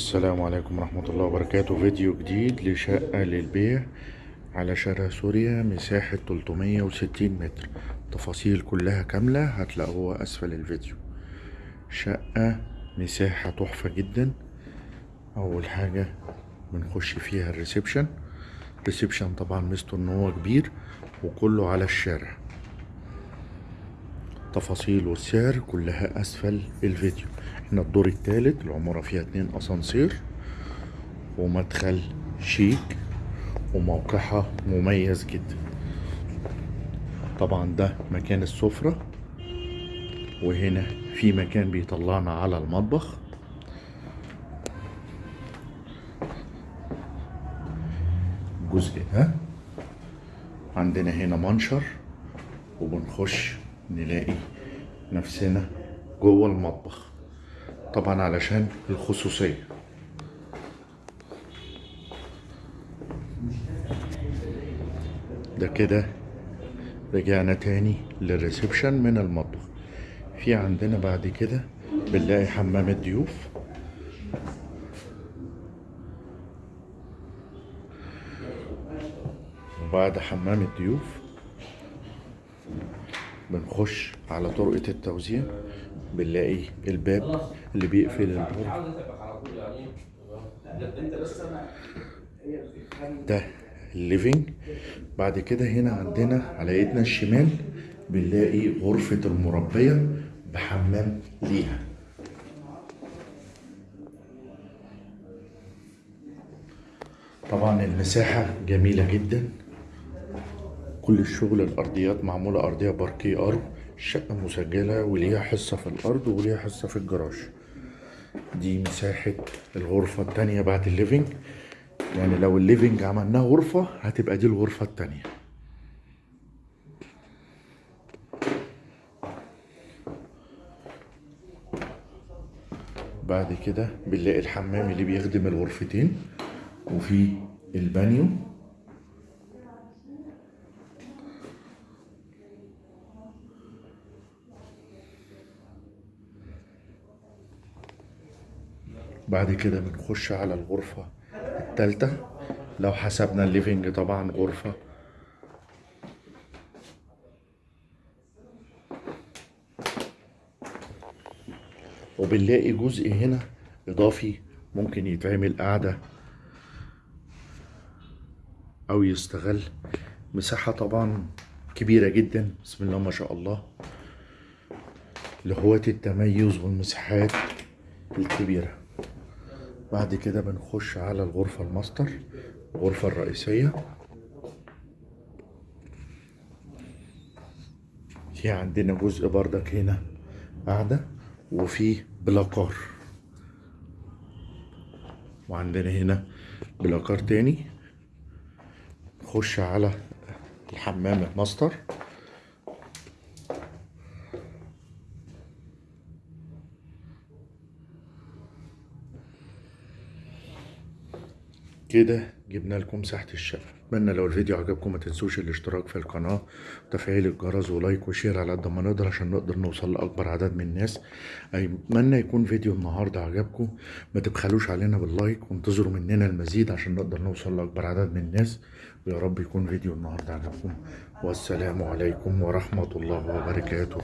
السلام عليكم ورحمة الله وبركاته. فيديو جديد لشقة للبيع على شارع سوريا مساحة 360 متر. تفاصيل كلها كاملة هتلاقوها أسفل الفيديو. شقة مساحة تحفة جدا. أول حاجة بنخش فيها ال reception. ال reception طبعا ميزته إن هو كبير وكله على الشارع. تفاصيل والسعر كلها أسفل الفيديو. إحنا الدور الثالث العمارة فيها اتنين أسانسير ومدخل شيك وموقعها مميز جدا. طبعا ده مكان السفرة وهنا في مكان بيطلعنا على المطبخ. الجزء ده عندنا هنا منشر وبنخش نلاقي نفسنا جوه المطبخ. طبعا علشان الخصوصية. ده كده رجعنا تاني للريسبشن من المطبخ. في عندنا بعد كده بنلاقي حمام الضيوف. وبعد حمام الضيوف بنخش على طرقة التوزيع بنلاقي الباب اللي بيقفل الغرفة ده الليفينج بعد كده هنا عندنا على ايدنا الشمال بنلاقي غرفة المربية بحمام ليها. طبعا المساحة جميلة جدا. كل الشغل الأرضيات معمولة أرضية باركيه أرض الشقة مسجلة وليها حصة في الأرض وليها حصة في الجراج. دي مساحة الغرفة التانية بعد ال living. يعني لو ال living عملناه غرفة هتبقى دي الغرفة التانية. بعد كده بنلاقي الحمام اللي بيخدم الغرفتين وفي البانيو. بعد كده بنخش على الغرفة التالتة. لو حسبنا ال living طبعا غرفة. وبنلاقي جزء هنا إضافي ممكن يتعمل قعدة أو يستغل. مساحة طبعا كبيرة جدا بسم الله ما شاء الله. لهواة التميز والمساحات الكبيرة. بعد كده بنخش على الغرفة الماستر الغرفة الرئيسية. في عندنا جزء بردك هنا قاعدة وفي بلاكار. وعندنا هنا بلاكار تاني. نخش على الحمام الماستر. كده جبنا لكم مساحة الشقة اتمنى لو الفيديو عجبكم ما تنسوش الاشتراك في القناة وتفعيل الجرس و like و share على قد ما نقدر عشان نقدر نوصل لأكبر عدد من الناس. اتمنى يكون فيديو النهاردة عجبكم ما تبخلوش علينا بال like وانتظروا مننا المزيد عشان نقدر نوصل لأكبر عدد من الناس. ويا رب يكون فيديو النهاردة عجبكم. والسلام عليكم ورحمة الله وبركاته.